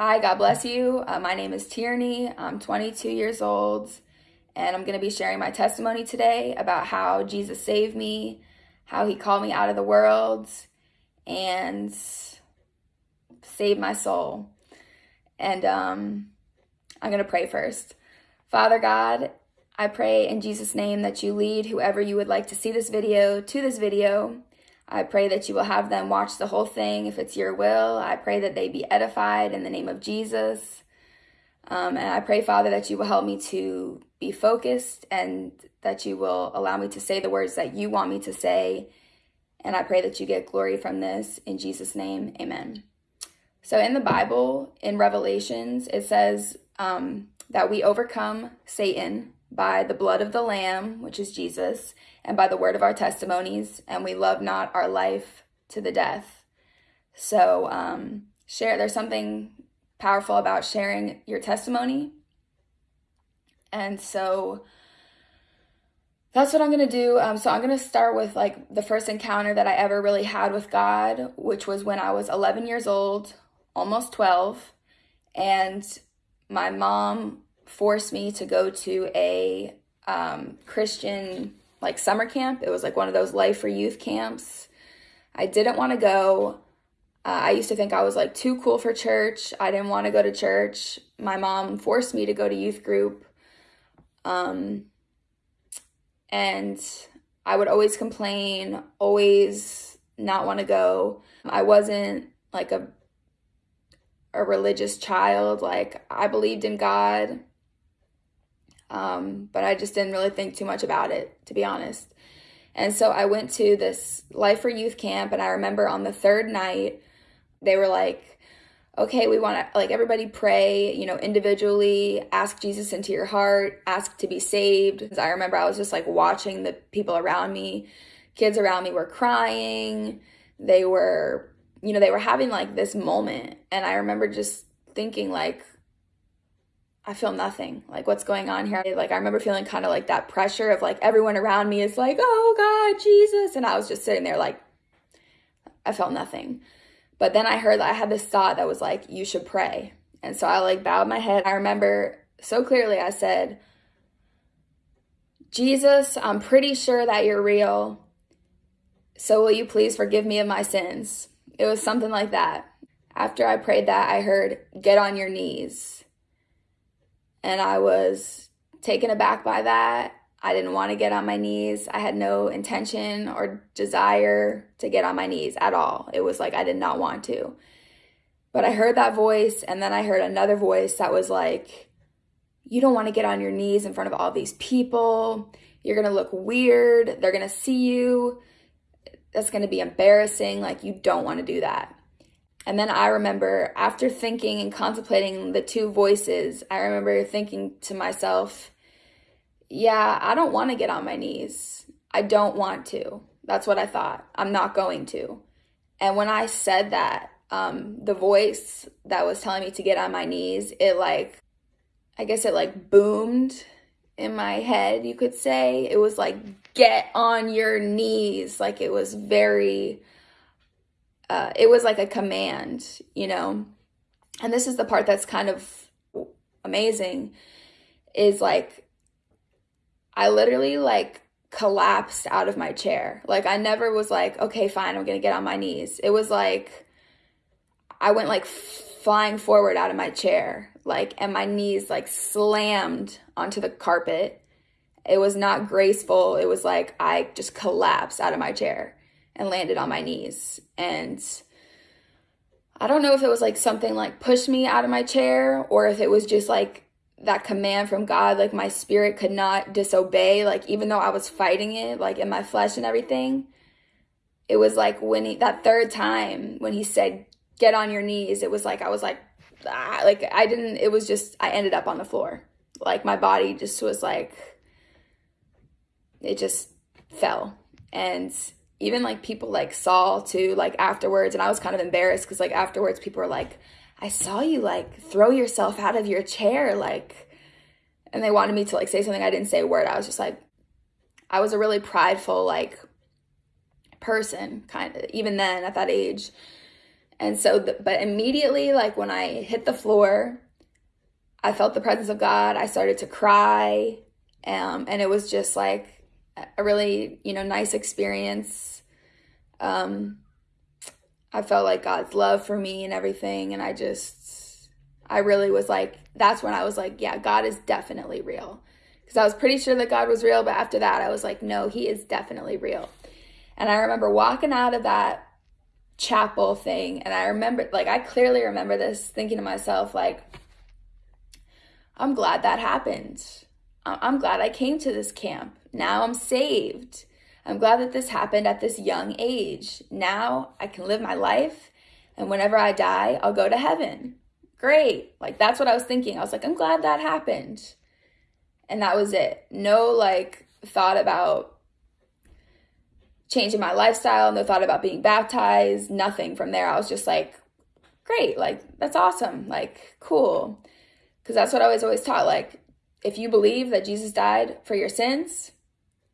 Hi, God bless you. Uh, my name is Tierney. I'm 22 years old, and I'm going to be sharing my testimony today about how Jesus saved me, how he called me out of the world, and saved my soul. And um, I'm going to pray first. Father God, I pray in Jesus' name that you lead whoever you would like to see this video to this video. I pray that you will have them watch the whole thing if it's your will. I pray that they be edified in the name of Jesus. Um, and I pray, Father, that you will help me to be focused and that you will allow me to say the words that you want me to say. And I pray that you get glory from this. In Jesus' name, amen. So in the Bible, in Revelations, it says um, that we overcome Satan by the blood of the Lamb, which is Jesus, and by the word of our testimonies, and we love not our life to the death. So, um, share, there's something powerful about sharing your testimony. And so, that's what I'm going to do. Um, so I'm going to start with like the first encounter that I ever really had with God, which was when I was 11 years old, almost 12. And my mom forced me to go to a um, Christian like summer camp. It was like one of those life for youth camps. I didn't want to go. Uh, I used to think I was like too cool for church. I didn't want to go to church. My mom forced me to go to youth group. Um, and I would always complain, always not want to go. I wasn't like a a religious child. Like I believed in God. Um, but I just didn't really think too much about it, to be honest. And so I went to this Life for Youth camp, and I remember on the third night, they were like, okay, we want to, like, everybody pray, you know, individually, ask Jesus into your heart, ask to be saved. I remember I was just like watching the people around me. Kids around me were crying. They were, you know, they were having like this moment. And I remember just thinking, like, I feel nothing. Like, what's going on here? Like, I remember feeling kind of like that pressure of like everyone around me is like, oh God, Jesus. And I was just sitting there like, I felt nothing. But then I heard that I had this thought that was like, you should pray. And so I like bowed my head. I remember so clearly I said, Jesus, I'm pretty sure that you're real. So will you please forgive me of my sins? It was something like that. After I prayed that, I heard, get on your knees and I was taken aback by that. I didn't want to get on my knees. I had no intention or desire to get on my knees at all. It was like I did not want to. But I heard that voice, and then I heard another voice that was like, You don't want to get on your knees in front of all these people. You're going to look weird. They're going to see you. That's going to be embarrassing. Like, you don't want to do that. And then I remember after thinking and contemplating the two voices, I remember thinking to myself, yeah, I don't want to get on my knees. I don't want to. That's what I thought. I'm not going to. And when I said that, um, the voice that was telling me to get on my knees, it like, I guess it like boomed in my head, you could say. It was like, get on your knees. Like it was very uh, it was like a command, you know. And this is the part that's kind of amazing is like I literally like collapsed out of my chair. Like I never was like, okay, fine, I'm to get on my knees. It was like I went like flying forward out of my chair, like and my knees like slammed onto the carpet. It was not graceful. It was like I just collapsed out of my chair and landed on my knees. And I don't know if it was like something like pushed me out of my chair or if it was just like that command from God, like my spirit could not disobey, like even though I was fighting it, like in my flesh and everything. It was like when he, that third time when he said, get on your knees, it was like, I was like, ah, like I didn't, it was just, I ended up on the floor. Like my body just was like, it just fell. And even like people like saw too like afterwards and i was kind of embarrassed because like afterwards people were like i saw you like throw yourself out of your chair like and they wanted me to like say something i didn't say a word i was just like i was a really prideful like person kind of even then at that age And so, the, but immediately, like when I hit the floor, I felt the presence of God. I started to cry. Um, and it was just like a really, you know, nice experience. Um, I felt like God's love for me and everything. And I just, I really was like, that's when I was like, yeah, God is definitely real. Because I was pretty sure that God was real. But after that, I was like, no, he is definitely real. And I remember walking out of that chapel thing. And I remember, like, I clearly remember this thinking to myself, like, I'm glad that happened. I'm glad I came to this camp. Now I'm saved. I'm glad that this happened at this young age. Now I can live my life, and whenever I die, I'll go to heaven. Great. Like, that's what I was thinking. I was like, I'm glad that happened. And that was it. No, like, thought about changing my lifestyle, no thought about being baptized, nothing from there. I was just like, great. Like, that's awesome. Like, cool. Because that's what I was always taught. Like, if you believe that Jesus died for your sins,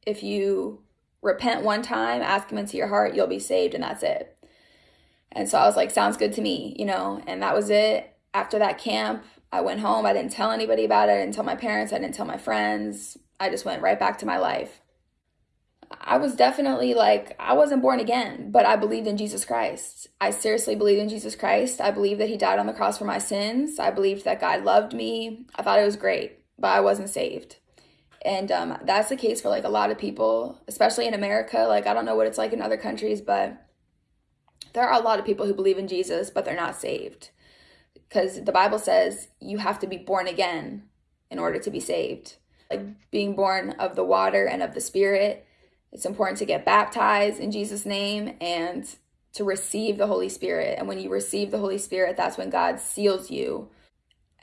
if you repent one time, ask him into your heart, you'll be saved, and that's it. And so I was like, sounds good to me, you know, and that was it. After that camp, I went home. I didn't tell anybody about it. I didn't tell my parents. I didn't tell my friends. I just went right back to my life. I was definitely like, I wasn't born again, but I believed in Jesus Christ. I seriously believed in Jesus Christ. I believed that he died on the cross for my sins. I believed that God loved me. I thought it was great, but I wasn't saved. And um, that's the case for like a lot of people, especially in America. Like, I don't know what it's like in other countries, but there are a lot of people who believe in Jesus, but they're not saved. Because the Bible says you have to be born again in order to be saved. Like being born of the water and of the Spirit. It's important to get baptized in Jesus' name and to receive the Holy Spirit. And when you receive the Holy Spirit, that's when God seals you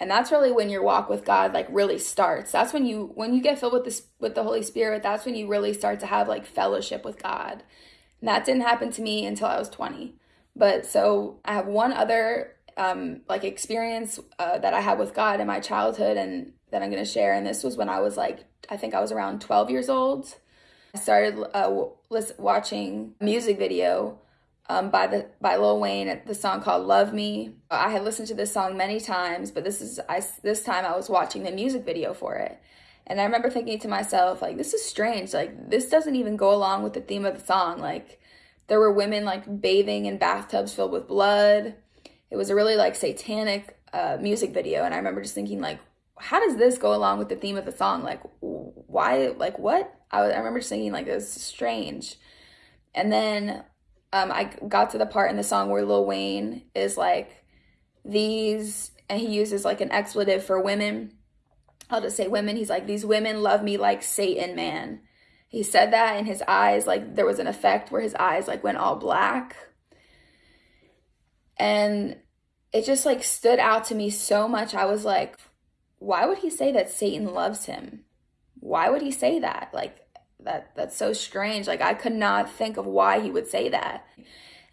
and that's really when your walk with god like really starts. That's when you when you get filled with this with the holy spirit that's when you really start to have like fellowship with god. And that didn't happen to me until i was 20 but so i have one other um like experience uh, that i had with god in my childhood and that i'm going to share. And this was when i was like i think i was around 12 years old. I started uh, watching a music video um, by the by Lil Wayne, the song called "Love Me." I had listened to this song many times, but this is I this time I was watching the music video for it, and I remember thinking to myself, like, this is strange. Like, this doesn't even go along with the theme of the song. Like, there were women like bathing in bathtubs filled with blood. It was a really like satanic uh, music video, and I remember just thinking, like, how does this go along with the theme of the song? Like, why? Like, what? I, was, I remember just thinking, like, this is strange. And then um, I got to the part in the song where Lil Wayne is like, these, and he uses like an expletive for women. I'll just say women. He's like, these women love me like Satan, man. He said that and his eyes, like, there was an effect where his eyes, like, went all black. And it just, like, stood out to me so much. I was like, why would he say that Satan loves him? Why would he say that? Like, that that's so strange. Like i could not think of why he would say that.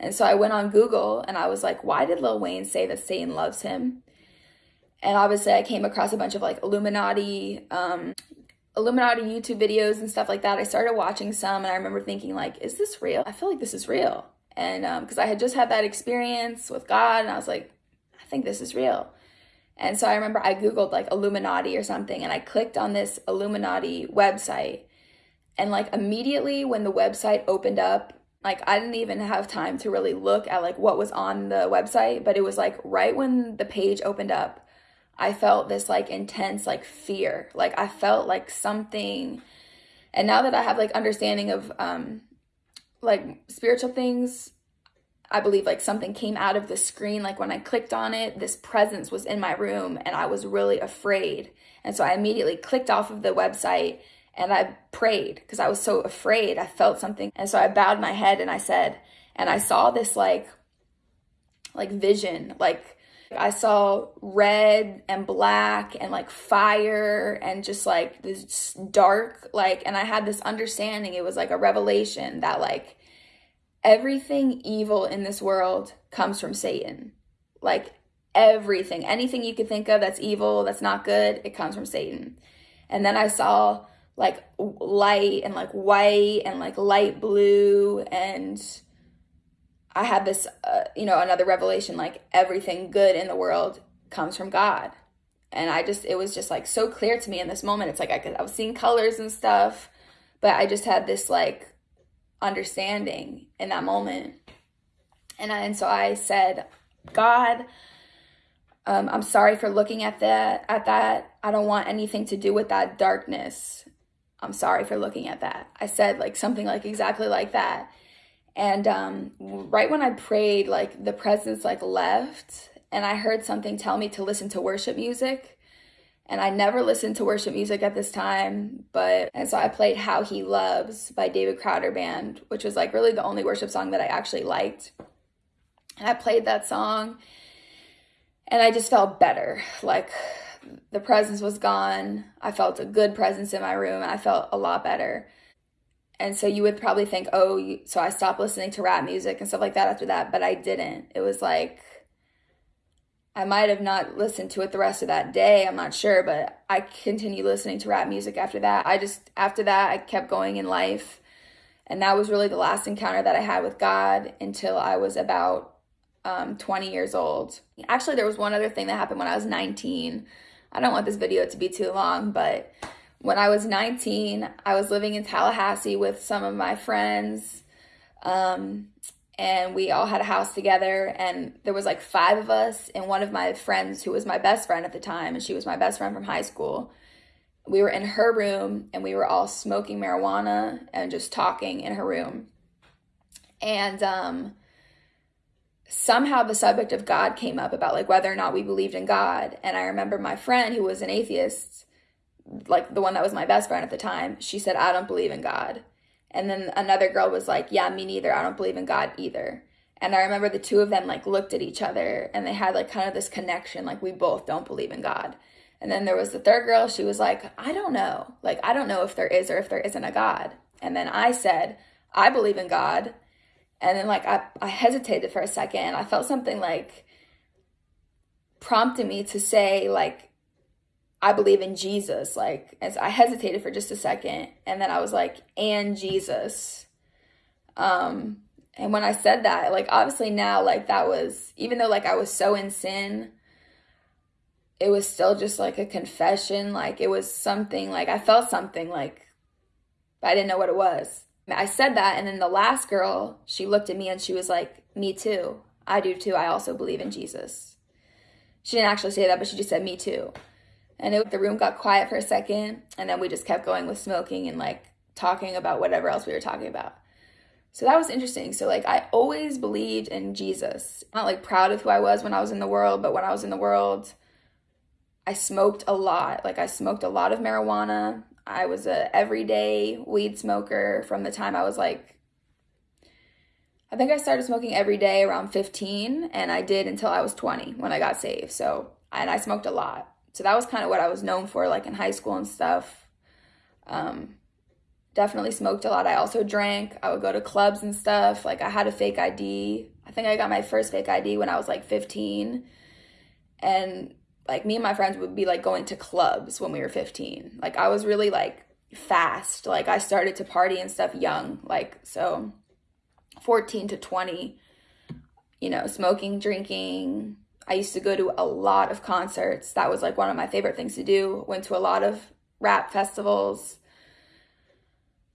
And so i went on google and i was like why did lil wayne say that satan loves him? And obviously i came across a bunch of like illuminati um illuminati youtube videos and stuff like that. I started watching some and i remember thinking like is this real? I feel like this is real. And um because i had just had that experience with god and i was like i think this is real. And so I remember I Googled like Illuminati or something and I clicked on this Illuminati website and like immediately when the website opened up, like I didn't even have time to really look at like what was on the website, but it was like right when the page opened up, I felt this like intense like fear. Like I felt like something and now that I have like understanding of um like spiritual things, I believe like something came out of the screen. Like when I clicked on it, this presence was in my room and I was really afraid. And so I immediately clicked off of the website and I prayed because I was so afraid. I felt something. And so I bowed my head and I said, and I saw this like, like vision, like I saw red and black and like fire and just like this dark, like, and I had this understanding. It was like a revelation that like everything evil in this world comes from Satan. Like everything, anything you could think of that's evil, that's not good, it comes from Satan. And then I saw like light and like white and like light blue and I had this, uh, you know, another revelation like everything good in the world comes from God. And I just, it was just like so clear to me in this moment. It's like I could, I was seeing colors and stuff, but I just had this like understanding in that moment. And, I, and so I said, God, um, I'm sorry for looking at that, at that. I don't want anything to do with that darkness. I'm sorry for looking at that. I said like something like exactly like that. And um, right when I prayed, like the presence like left and I heard something tell me to listen to worship music. And I never listened to worship music at this time, but and so I played How He Loves by David Crowder Band, which was like really the only worship song that I actually liked. And I played that song and I just felt better. Like the presence was gone. I felt a good presence in my room. I felt a lot better. And so you would probably think, oh, so I stopped listening to rap music and stuff like that after that, but I didn't. It was like I might have not listened to it the rest of that day. I'm not sure, but I continued listening to rap music after that. I just, after that, I kept going in life. And that was really the last encounter that I had with God until I was about um, 20 years old. Actually, there was one other thing that happened when I was 19. I don't want this video to be too long, but when I was 19, I was living in Tallahassee with some of my friends. Um, and we all had a house together and there was like five of us and one of my friends who was my best friend at the time and she was my best friend from high school we were in her room and we were all smoking marijuana and just talking in her room and um, somehow the subject of god came up about like whether or not we believed in god and i remember my friend who was an atheist like the one that was my best friend at the time she said i don't believe in god and then another girl was like, Yeah, me neither. I don't believe in God either. And I remember the two of them like looked at each other and they had like kind of this connection, like we both don't believe in God. And then there was the third girl, she was like, I don't know. Like, I don't know if there is or if there isn't a God. And then I said, I believe in God. And then like I, I hesitated for a second. I felt something like prompted me to say, like, I believe in Jesus. Like, as I hesitated for just a second, and then I was like, and Jesus. Um, and when I said that, like, obviously now, like, that was, even though, like, I was so in sin, it was still just like a confession. Like, it was something, like, I felt something, like, I didn't know what it was. I said that, and then the last girl, she looked at me and she was like, Me too. I do too. I also believe in Jesus. She didn't actually say that, but she just said, Me too. And it, the room got quiet for a second, and then we just kept going with smoking and like talking about whatever else we were talking about. So that was interesting. So like I always believed in Jesus. I'm not like proud of who I was when I was in the world, but when I was in the world, I smoked a lot. Like I smoked a lot of marijuana. I was a everyday weed smoker from the time I was like I think I started smoking every day around 15 and I did until I was 20 when I got saved. So, and I smoked a lot. So that was kind of what I was known for, like in high school and stuff. Um, definitely smoked a lot. I also drank. I would go to clubs and stuff. Like I had a fake ID. I think I got my first fake ID when I was like 15. And like me and my friends would be like going to clubs when we were 15. Like I was really like fast. Like I started to party and stuff young. Like so 14 to 20, you know, smoking, drinking, I used to go to a lot of concerts. That was like one of my favorite things to do. Went to a lot of rap festivals.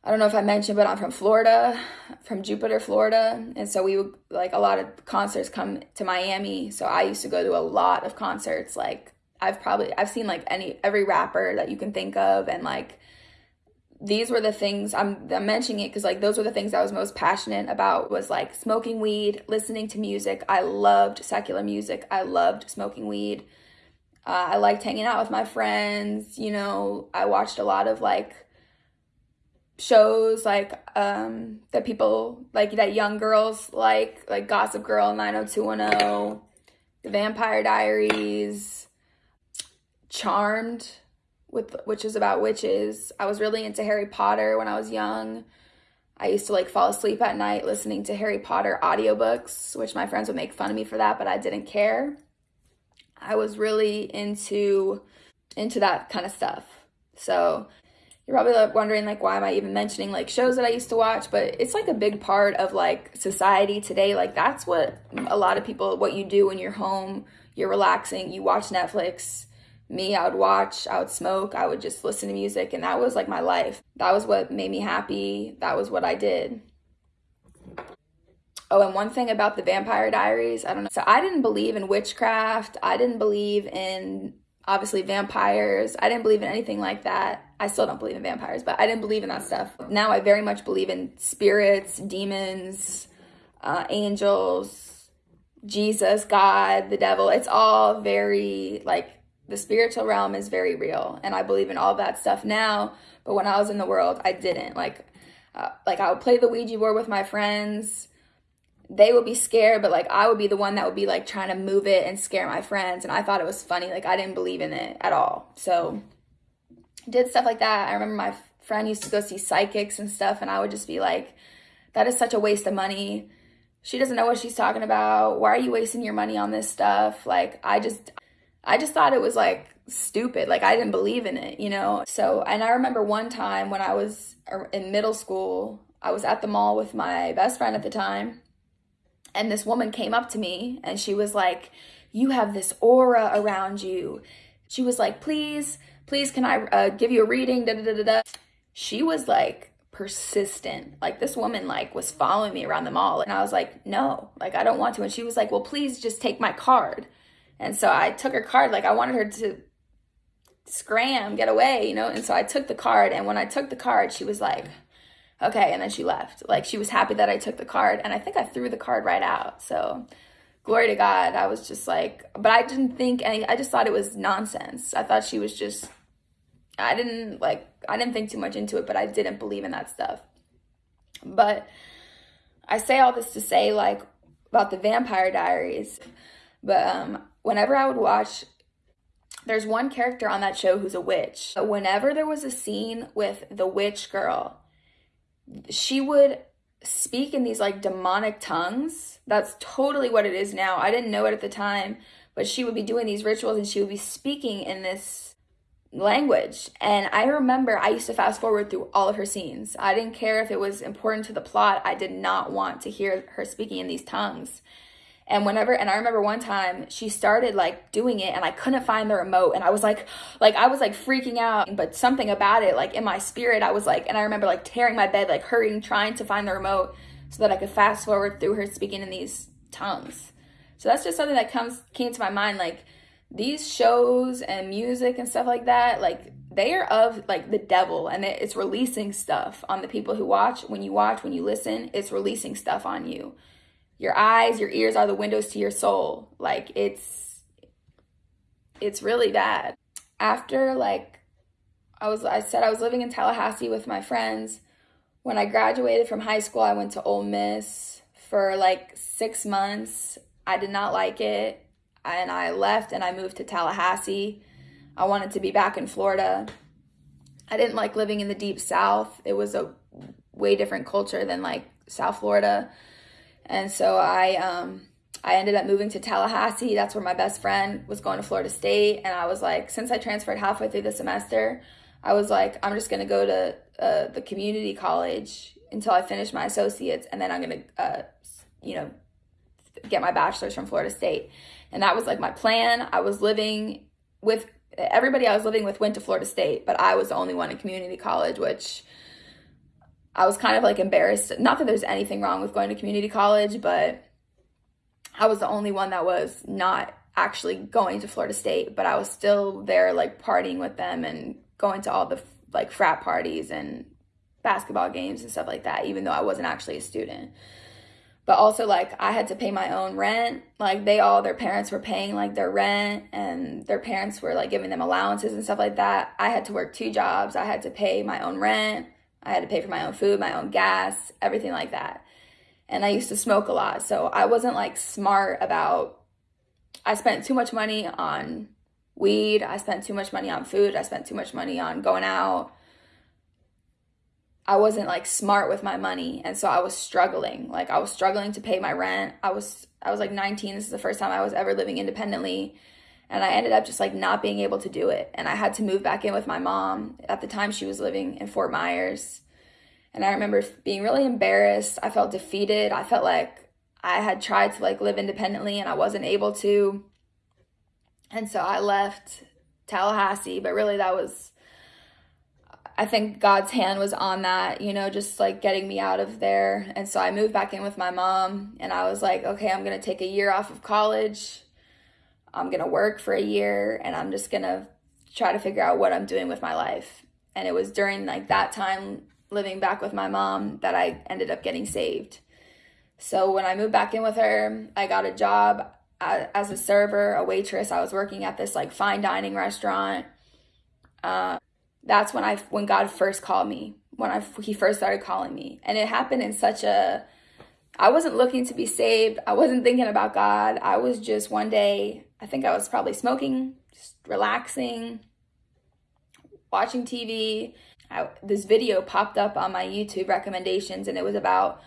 I don't know if I mentioned, but I'm from Florida, from Jupiter, Florida. And so we would like a lot of concerts come to Miami. So I used to go to a lot of concerts. Like I've probably I've seen like any every rapper that you can think of and like these were the things I'm, I'm mentioning it because like those were the things I was most passionate about was like smoking weed, listening to music. I loved secular music. I loved smoking weed. Uh, I liked hanging out with my friends. You know, I watched a lot of like shows like um that people like that young girls like like Gossip Girl 90210, The Vampire Diaries, Charmed with which is about witches. I was really into Harry Potter when I was young. I used to like fall asleep at night listening to Harry Potter audiobooks, which my friends would make fun of me for that, but I didn't care. I was really into into that kind of stuff. So, you're probably wondering like why am I even mentioning like shows that I used to watch, but it's like a big part of like society today. Like that's what a lot of people what you do when you're home, you're relaxing, you watch Netflix. Me, I would watch, I would smoke, I would just listen to music and that was like my life. That was what made me happy. That was what I did. Oh, and one thing about the Vampire Diaries, I don't know. So I didn't believe in witchcraft. I didn't believe in obviously vampires. I didn't believe in anything like that. I still don't believe in vampires, but I didn't believe in that stuff. Now I very much believe in spirits, demons, uh, angels, Jesus, God, the devil. It's all very like the spiritual realm is very real, and I believe in all that stuff now. But when I was in the world, I didn't like. Uh, like I would play the Ouija board with my friends they would be scared, but like I would be the one that would be like trying to move it and scare my friends. And I thought it was funny. Like I didn't believe in it at all. So did stuff like that. I remember my friend used to go see psychics and stuff, and I would just be like, that is such a waste of money. She doesn't know what she's talking about. Why are you wasting your money on this stuff? Like I just I just thought it was like stupid. Like I didn't believe in it, you know? So, and I remember one time when I was er, in middle school, I was at the mall with my best friend at the time and this woman came up to me and she was like, You have this aura around you. She was like, Please, please, can I uh, give you a reading? Da, da, da, da. She was like persistent. Like this woman like was following me around the mall and I was like, "No, like I don't want to." And she was like, "Well, please just take my card." And so I took her card like I wanted her to scram, get away, you know? And so I took the card and when I took the card, she was like, okay. And then she left. Like she was happy that I took the card. And I think I threw the card right out. So glory to God. I was just like, but I didn't think any, I just thought it was nonsense. I thought she was just, I didn't like, I didn't think too much into it, but I didn't believe in that stuff. But I say all this to say like about the Vampire Diaries. But um, whenever I would watch there's one character on that show who's a witch. But Whenever there was a scene with the witch girl, she would speak in these like demonic tongues. That's totally what it is now. I didn't know it at the time, but she would be doing these rituals and she would be speaking in this language. And I remember I used to fast forward through all of her scenes. I didn't care if it was important to the plot. I did not want to hear her speaking in these tongues. And whenever, and I remember one time she started like doing it and I couldn't find the remote and I was like, like, I was like freaking out, but something about it, like in my spirit, I was like, and I remember like tearing my bed, like hurrying, trying to find the remote so that I could fast forward through her speaking in these tongues. So that's just something that comes, came to my mind. Like these shows and music and stuff like that, like they are of like the devil and it's releasing stuff on the people who watch. When you watch, when you listen, it's releasing stuff on you your eyes, your ears are the windows to your soul. Like it's it's really bad. After like I was I said I was living in Tallahassee with my friends. When I graduated from high school, I went to Ole Miss for like 6 months. I did not like it and I left and I moved to Tallahassee. I wanted to be back in Florida. I didn't like living in the deep south. It was a way different culture than like South Florida. And so I um, I ended up moving to Tallahassee. That's where my best friend was going to Florida State. And I was like, since I transferred halfway through the semester, I was like, I'm just going to go to uh, the community college until I finish my associates. And then I'm going to, uh, you know, get my bachelor's from Florida State. And that was like my plan. I was living with everybody I was living with went to Florida State, but I was the only one in community college, which I was kind of like embarrassed. Not that there's anything wrong with going to community college, but I was the only one that was not actually going to Florida State, but I was still there like partying with them and going to all the like frat parties and basketball games and stuff like that, even though I wasn't actually a student. But also like I had to pay my own rent. Like they all their parents were paying like their rent and their parents were like giving them allowances and stuff like that. I had to work two jobs. I had to pay my own rent I had to pay for my own food, my own gas, everything like that. And I used to smoke a lot. So I wasn't like smart about, I spent too much money on weed. I spent too much money on food. I spent too much money on going out. I wasn't like smart with my money. And so I was struggling. Like I was struggling to pay my rent. I was, I was like 19. This is the first time I was ever living independently. And I ended up just like not being able to do it. And I had to move back in with my mom. At the time, she was living in Fort Myers. And I remember being really embarrassed. I felt defeated. I felt like I had tried to like live independently and I wasn't able to. And so I left Tallahassee, but really that was I think God's hand was on that, you know, just like getting me out of there. And so I moved back in with my mom and I was like, okay, I'm going to take a year off of college. I'm going to work for a year and I'm just going to try to figure out what I'm doing with my life. And it was during like that time living back with my mom that I ended up getting saved. So when I moved back in with her, I got a job as a server, a waitress. I was working at this like fine dining restaurant. Uh, that's when I when God first called me. When I he first started calling me, and it happened in such a. I wasn't looking to be saved. I wasn't thinking about God. I was just one day. I think I was probably smoking, just relaxing, watching TV. I, this video popped up on my YouTube recommendations, and it was about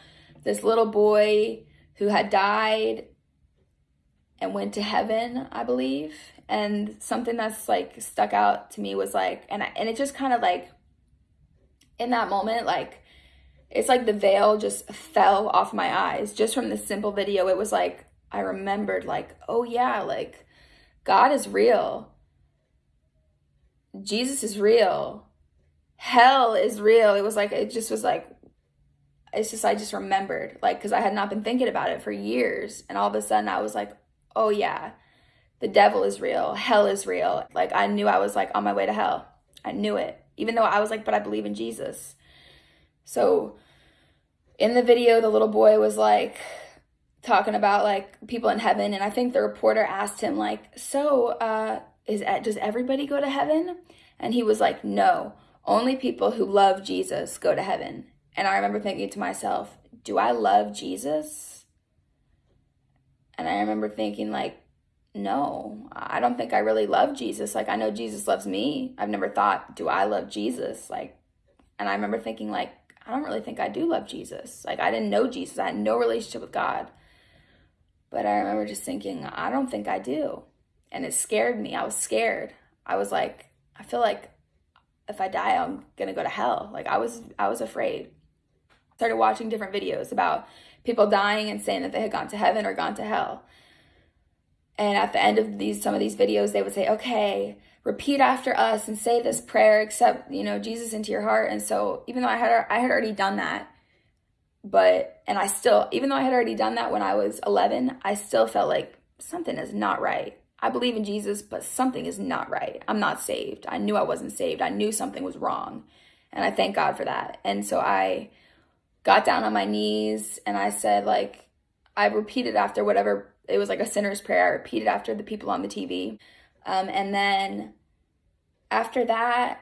this little boy who had died and went to heaven, I believe. And something that's like stuck out to me was like, and I, and it just kind of like, in that moment, like, it's like the veil just fell off my eyes just from this simple video. It was like, I remembered, like, oh yeah, like, God is real. Jesus is real. Hell is real. It was like, it just was like, it's just, I just remembered, like, because I had not been thinking about it for years. And all of a sudden, I was like, oh yeah, the devil is real, hell is real. Like I knew I was like on my way to hell. I knew it. Even though I was like, but I believe in Jesus. So in the video, the little boy was like talking about like people in heaven. And I think the reporter asked him like, so uh, is does everybody go to heaven? And he was like, no, only people who love Jesus go to heaven. And I remember thinking to myself, do I love Jesus? And I remember thinking, like, no, I don't think I really love Jesus. Like, I know Jesus loves me. I've never thought, do I love Jesus? Like, and I remember thinking, like, I don't really think I do love Jesus. Like, I didn't know Jesus, I had no relationship with God. But I remember just thinking, I don't think I do. And it scared me. I was scared. I was like, I feel like if I die, I'm gonna go to hell. Like I was, I was afraid. Started watching different videos about people dying and saying that they had gone to heaven or gone to hell. And at the end of these some of these videos, they would say, "Okay, repeat after us and say this prayer, accept you know Jesus into your heart." And so, even though I had I had already done that, but and I still, even though I had already done that when I was 11, I still felt like something is not right. I believe in Jesus, but something is not right. I'm not saved. I knew I wasn't saved. I knew something was wrong, and I thank God for that. And so I got down on my knees and I said, like, I repeated after whatever, it was like a sinner's prayer. I repeated after the people on the TV. Um, and then after that,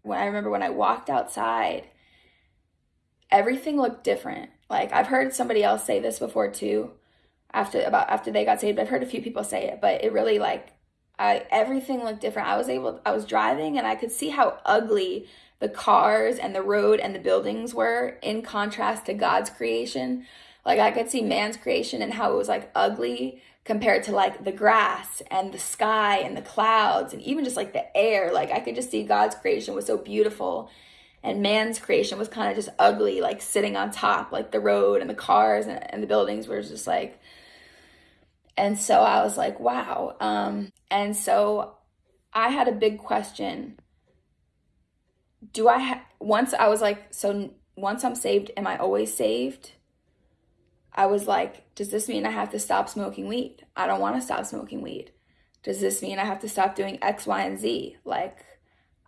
when I remember when I walked outside, everything looked different. Like I've heard somebody else say this before too, after about after they got saved. I've heard a few people say it, but it really like I everything looked different. I was able I was driving and I could see how ugly the cars and the road and the buildings were in contrast to God's creation. Like I could see man's creation and how it was like ugly compared to like the grass and the sky and the clouds and even just like the air. Like I could just see God's creation was so beautiful and man's creation was kind of just ugly, like sitting on top, like the road and the cars and, and the buildings were just like. And so I was like, wow. Um, and so I had a big question do I ha- once I was like, so once I'm saved, am I always saved? I was like, does this mean I have to stop smoking weed? I don't want to stop smoking weed. Does this mean I have to stop doing X, Y, and Z? Like,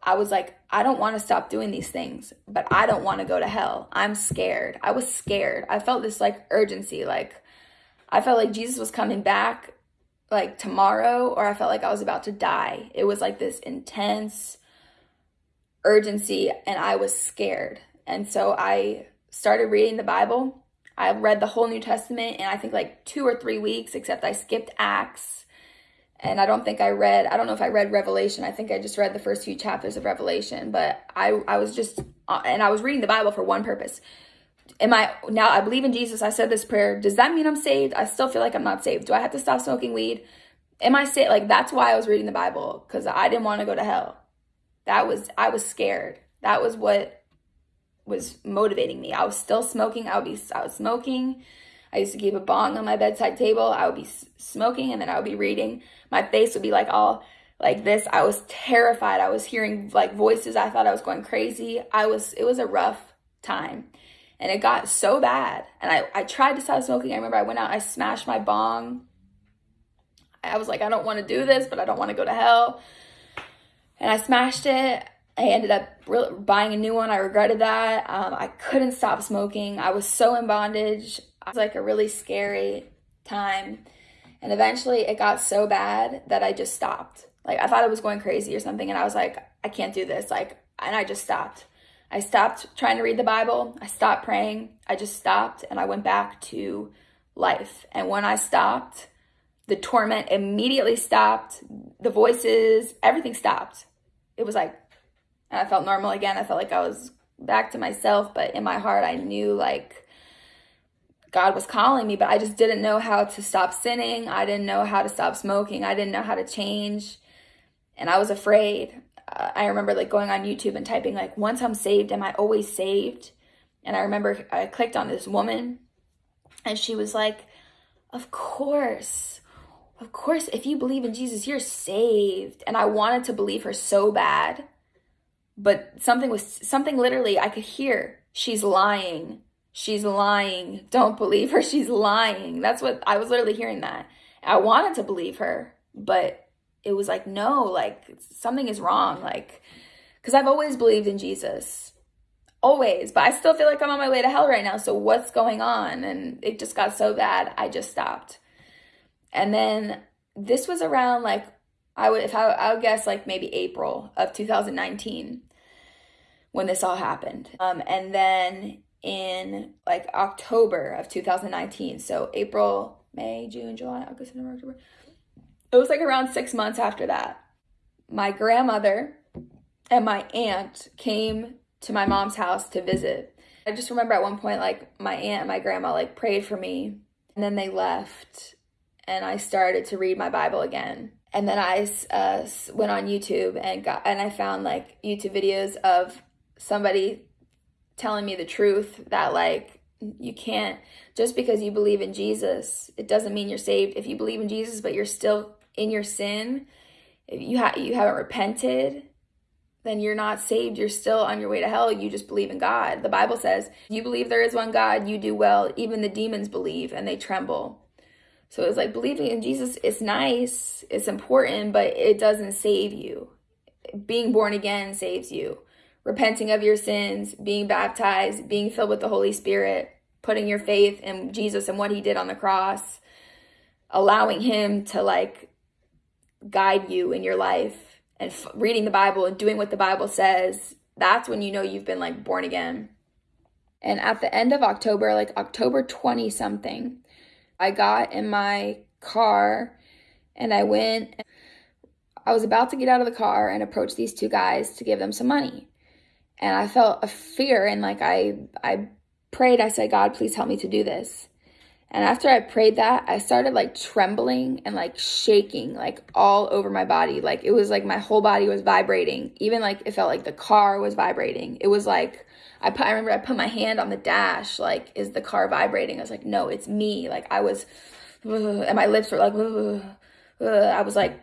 I was like, I don't want to stop doing these things, but I don't want to go to hell. I'm scared. I was scared. I felt this like urgency. Like, I felt like Jesus was coming back like tomorrow, or I felt like I was about to die. It was like this intense, urgency and I was scared. And so I started reading the Bible. I read the whole New Testament in I think like two or three weeks, except I skipped Acts. And I don't think I read, I don't know if I read Revelation. I think I just read the first few chapters of Revelation. But I, I was just, uh, and I was reading the Bible for one purpose. Am I, now I believe in Jesus. I said this prayer. Does that mean I'm saved? I still feel like I'm not saved. Do I have to stop smoking weed? am I saved? like that's why I was reading the Bible because I didn't want to go to hell. That was I was scared. That was what was motivating me. I was still smoking. I would be I was smoking. I used to keep a bong on my bedside table. I would be smoking and then I would be reading. My face would be like all like this. I was terrified. I was hearing like voices. I thought I was going crazy. I was it was a rough time. And it got so bad. And I, I tried to stop smoking. I remember I went out, I smashed my bong I was like, I don't want to do this, but I don't want to go to hell. And I smashed it. I ended up buying a new one. I regretted that. Um, I couldn't stop smoking. I was so in bondage. It was like a really scary time. And eventually it got so bad that I just stopped. Like I thought I was going crazy or something. And I was like, I can't do this. Like, and I just stopped. I stopped trying to read the Bible. I stopped praying. I just stopped and I went back to life. And when I stopped, the torment immediately stopped. The voices, everything stopped. It was like, and I felt normal again. I felt like I was back to myself, but in my heart, I knew like God was calling me, but I just didn't know how to stop sinning. I didn't know how to stop smoking. I didn't know how to change. And I was afraid. Uh, I remember like going on YouTube and typing like, once I'm saved, am I always saved? And I remember I clicked on this woman and she was like, of course of course, if you believe in Jesus, you're saved. And I wanted to believe her so bad. But something was, something literally I could hear. She's lying. She's lying. Don't believe her. She's lying. That's what I was literally hearing that. I wanted to believe her, but it was like, no, like something is wrong. Like, because I've always believed in Jesus. Always. But I still feel like I'm on my way to hell right now. So what's going on? And it just got so bad, I just stopped. And then this was around like I would if I, I would guess like maybe April of 2019 when this all happened. Um, and then in like October of 2019, so April, May, June, July, August, September, October. It was like around six months after that. My grandmother and my aunt came to my mom's house to visit. I just remember at one point, like my aunt and my grandma like prayed for me and then they left and I started to read my Bible again. And then I uh, went on YouTube and got and I found like YouTube videos of somebody telling me the truth that like you can't just because you believe in Jesus, it doesn't mean you're saved. If you believe in Jesus but you're still in your sin, if you ha- you haven't repented, then you're not saved. You're still on your way to hell. You just believe in God. The Bible says, "You believe there is one God, you do well. Even the demons believe and they tremble." So it's like believing in Jesus is nice, it's important, but it doesn't save you. Being born again saves you. Repenting of your sins, being baptized, being filled with the Holy Spirit, putting your faith in Jesus and what he did on the cross, allowing him to like guide you in your life and reading the Bible and doing what the Bible says, that's when you know you've been like born again. And at the end of October, like October 20 something, I got in my car and I went. I was about to get out of the car and approach these two guys to give them some money. And I felt a fear and like I I prayed, I said, God, please help me to do this. And after I prayed that, I started like trembling and like shaking like all over my body. Like it was like my whole body was vibrating. Even like it felt like the car was vibrating. It was like I put, I remember I put my hand on the dash, like, is the car vibrating? I was like, no, it's me. Like, I was, and my lips were like, I was like,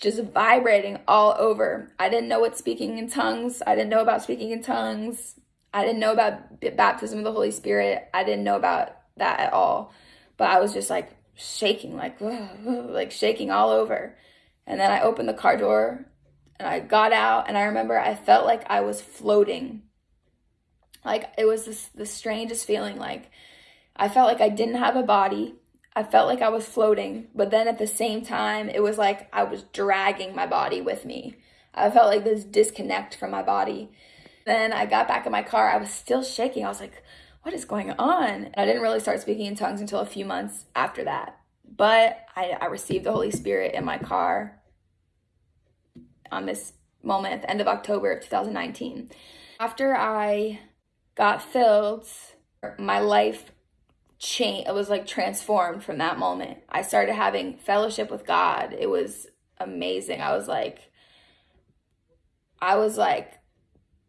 just vibrating all over. I didn't know what speaking in tongues. I didn't know about speaking in tongues. I didn't know about baptism of the Holy Spirit. I didn't know about that at all. But I was just like shaking, like, like shaking all over. And then I opened the car door and I got out and I remember I felt like I was floating like it was this the strangest feeling. Like I felt like I didn't have a body. I felt like I was floating, but then at the same time, it was like I was dragging my body with me. I felt like this disconnect from my body. Then I got back in my car. I was still shaking. I was like, what is going on? And I didn't really start speaking in tongues until a few months after that. But I, I received the Holy Spirit in my car on this moment at the end of October of 2019. After I got filled, my life change it was like transformed from that moment. I started having fellowship with God. It was amazing. I was like I was like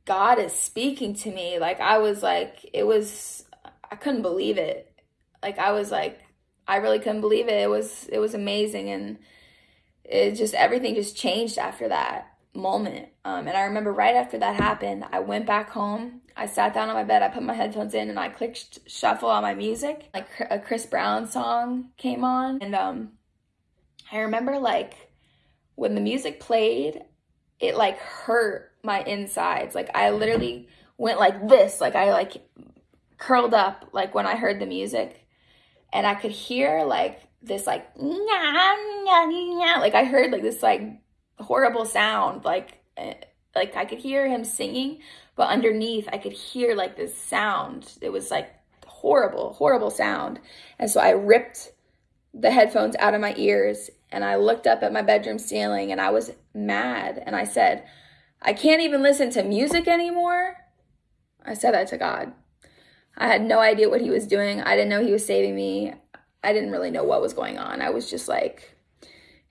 God is speaking to me. Like I was like it was I couldn't believe it. Like I was like I really couldn't believe it. It was it was amazing and it just everything just changed after that moment. Um, and I remember right after that happened, I went back home. I sat down on my bed. I put my headphones in and I clicked shuffle on my music. Like a Chris Brown song came on, and um, I remember like when the music played, it like hurt my insides. Like I literally went like this. Like I like curled up like when I heard the music, and I could hear like this like like I heard like this like horrible sound like eh, like I could hear him singing but underneath I could hear like this sound. It was like horrible horrible sound. And so I ripped the headphones out of my ears and I looked up at my bedroom ceiling and I was mad. And I said I can't even listen to music anymore. I said that to God. I had no idea what he was doing. I didn't know he was saving me. I didn't really know what was going on. I was just like,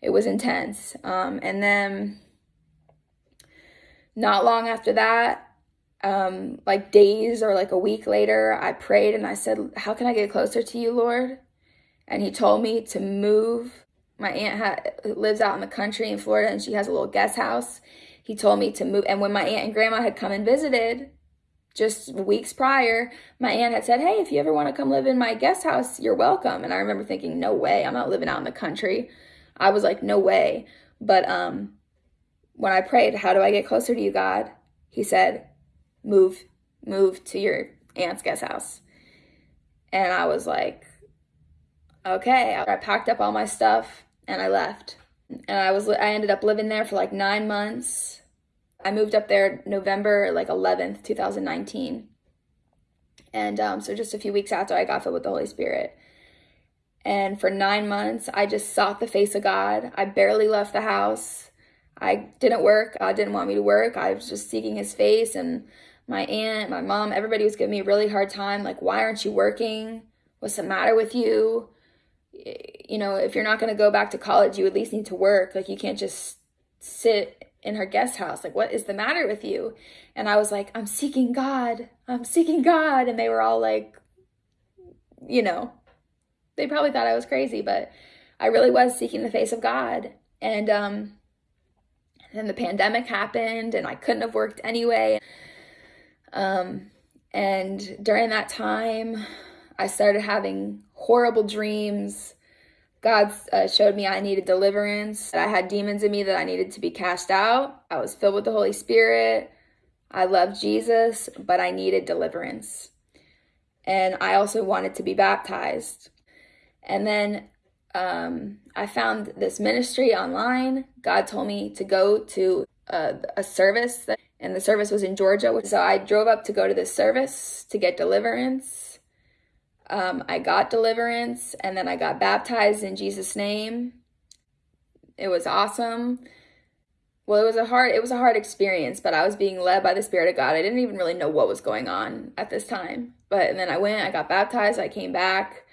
it was intense. Um, and then not long after that, um, like days or like a week later, I prayed and I said, How can I get closer to you, Lord? And he told me to move. My aunt lives out in the country in Florida and she has a little guest house. He told me to move. And when my aunt and grandma had come and visited, just weeks prior, my aunt had said, Hey, if you ever want to come live in my guest house, you're welcome. And I remember thinking, No way, I'm not living out in the country. I was like, No way. But um, when I prayed, How do I get closer to you, God? He said, Move, move to your aunt's guest house. And I was like, Okay. I packed up all my stuff and I left. And I was I ended up living there for like nine months I moved up there November like 11th, 2019. And um, so just a few weeks after I got filled with the Holy Spirit. And for nine months, I just sought the face of God. I barely left the house. I didn't work. God didn't want me to work. I was just seeking his face. And my aunt, my mom, everybody was giving me a really hard time. Like, why aren't you working? What's the matter with you? You know, if you're not going to go back to college, you at least need to work. Like, you can't just sit in her guest house like what is the matter with you and i was like i'm seeking god i'm seeking god and they were all like you know they probably thought i was crazy but i really was seeking the face of god and um then the pandemic happened and i couldn't have worked anyway um and during that time i started having horrible dreams God uh, showed me I needed deliverance. I had demons in me that I needed to be cast out. I was filled with the Holy Spirit. I loved Jesus, but I needed deliverance. And I also wanted to be baptized. And then um, I found this ministry online. God told me to go to a, a service, and the service was in Georgia. So I drove up to go to this service to get deliverance um, I got deliverance and then I got baptized in Jesus' name. It was awesome. Well, it was a hard it was a hard experience, but I was being led by the Spirit of God. I didn't even really know what was going on at this time. But and then I went, I got baptized, I came back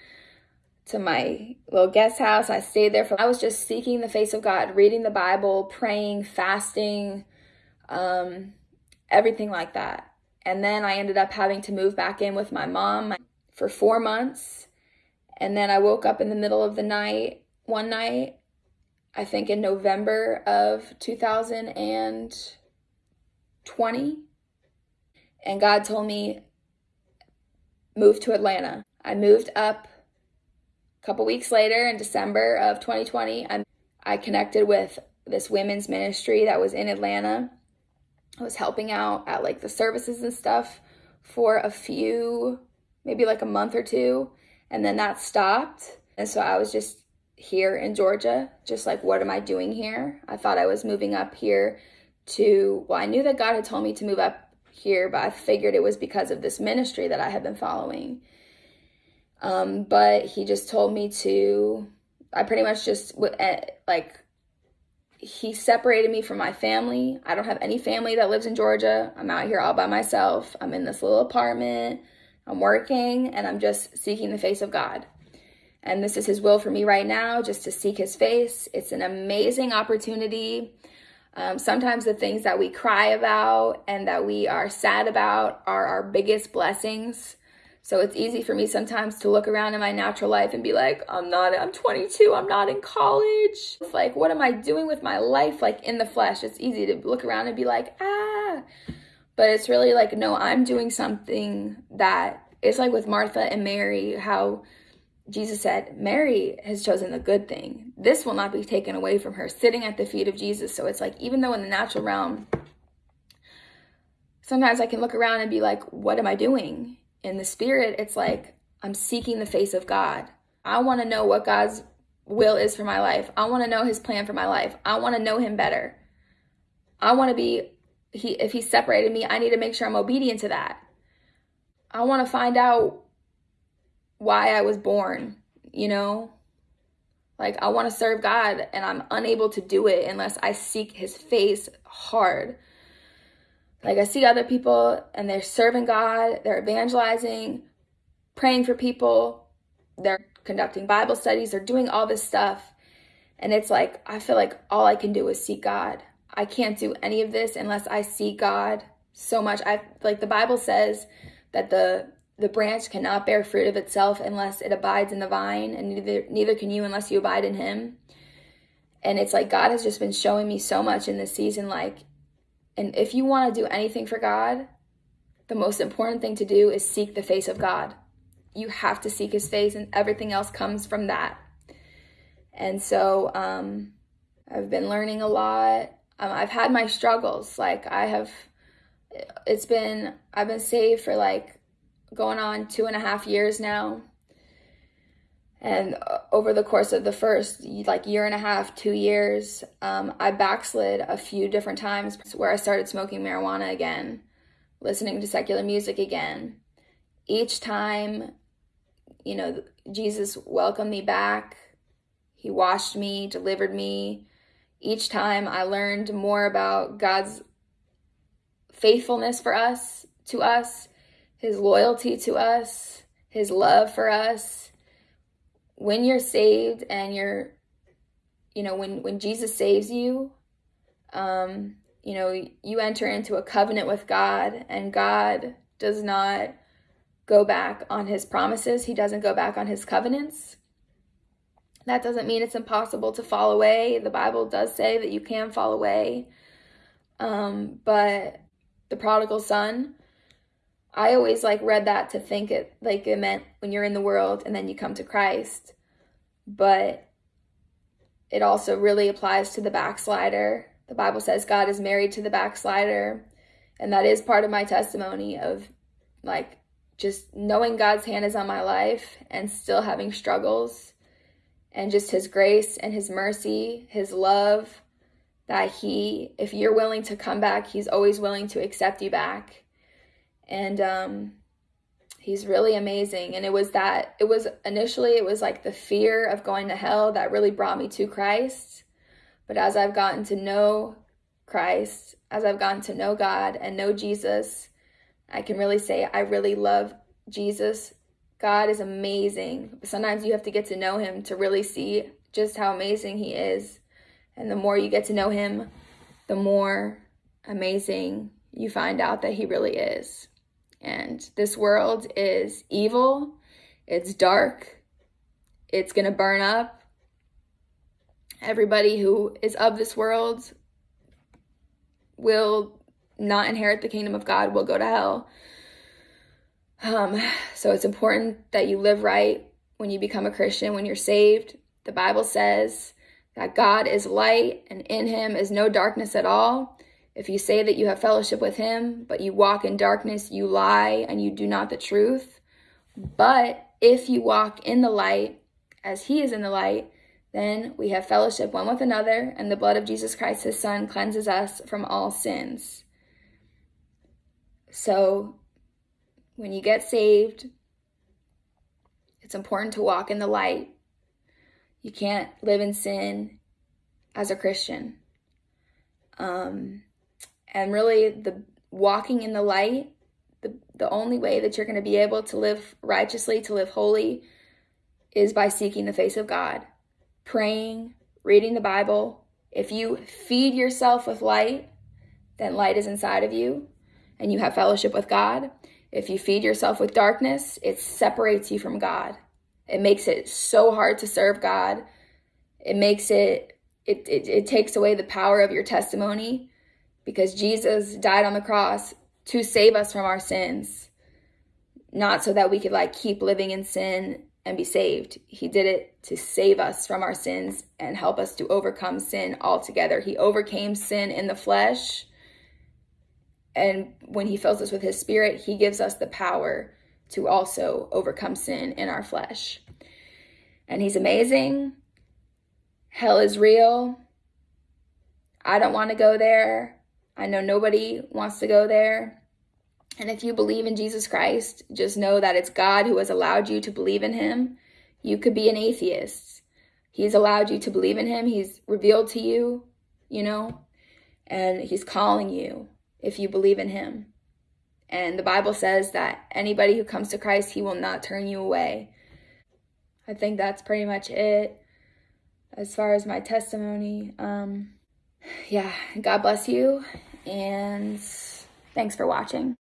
to my little guest house. I stayed there for I was just seeking the face of God, reading the Bible, praying, fasting, um, everything like that. And then I ended up having to move back in with my mom for four months. And then I woke up in the middle of the night, one night, I think in November of 2020. And God told me, move to Atlanta. I moved up a couple weeks later in December of 2020. I, I connected with this women's ministry that was in Atlanta. I was helping out at like the services and stuff for a few maybe like a month or two, and then that stopped. And so I was just here in Georgia, just like, what am I doing here? I thought I was moving up here to, well, I knew that God had told me to move up here, but I figured it was because of this ministry that I had been following. Um, but he just told me to, I pretty much just, eh, like, he separated me from my family. I don't have any family that lives in Georgia. I'm out here all by myself. I'm in this little apartment. I'm working and I'm just seeking the face of God. And this is His will for me right now, just to seek His face. It's an amazing opportunity. Um, sometimes the things that we cry about and that we are sad about are our biggest blessings. So it's easy for me sometimes to look around in my natural life and be like, I'm not, I'm 22, I'm not in college. It's like, what am I doing with my life? Like in the flesh, it's easy to look around and be like, ah. But it's really like, no, I'm doing something that it's like with Martha and Mary, how Jesus said, Mary has chosen the good thing. This will not be taken away from her, sitting at the feet of Jesus. So it's like, even though in the natural realm, sometimes I can look around and be like, what am I doing? In the spirit, it's like I'm seeking the face of God. I want to know what God's will is for my life. I want to know his plan for my life. I want to know him better. I want to be he if he separated me, I need to make sure I'm obedient to that. I want to find out why I was born, you know? Like I want to serve God and I'm unable to do it unless I seek his face hard. Like I see other people and they're serving God, they're evangelizing, praying for people, they're conducting Bible studies, they're doing all this stuff. And it's like, I feel like all I can do is seek God. I can't do any of this unless I see God so much. I like the Bible says that the the branch cannot bear fruit of itself unless it abides in the vine, and neither neither can you unless you abide in him. And it's like God has just been showing me so much in this season, like and if you want to do anything for God, the most important thing to do is seek the face of God. You have to seek his face, and everything else comes from that. And so um, I've been learning a lot. Um, I've had my struggles. Like, I have, it's been, I've been saved for like going on two and a half years now and uh, over the course of the first like year and a half two years um, i backslid a few different times where i started smoking marijuana again listening to secular music again. Each time you know jesus welcomed me back. He washed me delivered me. Each time i learned more about god's faithfulness for us to us his loyalty to us his love for us when you're saved and you're you know when when jesus saves you um you know you enter into a covenant with god and god does not go back on his promises. He doesn't go back on his covenants. That doesn't mean it's impossible to fall away. The bible does say that you can fall away. Um but the prodigal son I always like read that to think it like it meant when you're in the world and then you come to Christ. But it also really applies to the backslider. The Bible says God is married to the backslider. And that is part of my testimony of like just knowing God's hand is on my life and still having struggles and just his grace and his mercy, his love that he if you're willing to come back, he's always willing to accept you back and um, he's really amazing. And it was that, it was initially, it was like the fear of going to hell that really brought me to Christ. But as I've gotten to know Christ, as I've gotten to know God and know Jesus, I can really say I really love Jesus. God is amazing. Sometimes you have to get to know him to really see just how amazing he is. And the more you get to know him, the more amazing you find out that he really is. And this world is evil, it's dark, it's to burn up. Everybody who is of this world will not inherit the kingdom of God, will go to hell. Um, so it's important that you live right when you become a Christian, when you're saved. The Bible says that God is light and in him is no darkness at all. If you say that you have fellowship with him, but you walk in darkness, you lie and you do not the truth. But if you walk in the light, as he is in the light, then we have fellowship one with another, and the blood of Jesus Christ, his son, cleanses us from all sins. So when you get saved, it's important to walk in the light. You can't live in sin as a Christian. Um, and really the walking in the light The, the only way that you're going to be able to live righteously, to live holy, is by seeking the face of God, praying, reading the Bible. If you feed yourself with light, then light is inside of you and you have fellowship with God. If you feed yourself with darkness, it separates you from God. It makes it so hard to serve God. It makes it, it, it, it takes away the power of your testimony because Jesus died on the cross to save us from our sins, not so that we could like keep living in sin and be saved. He did it to save us from our sins and help us to overcome sin altogether. He overcame sin in the flesh. And when he fills us with his spirit, he gives us the power to also overcome sin in our flesh. And he's amazing. Hell is real. I don't want to go there. I know nobody wants to go there. And if you believe in Jesus Christ, just know that it's God who has allowed you to believe in him. You could be an atheist. He's allowed you to believe in him. He's revealed to you, you know, and he's calling you if you believe in him. And the Bible says that anybody who comes to Christ, he will not turn you away. I think that's pretty much it as far as my testimony. Um, yeah, God bless you, and thanks for watching.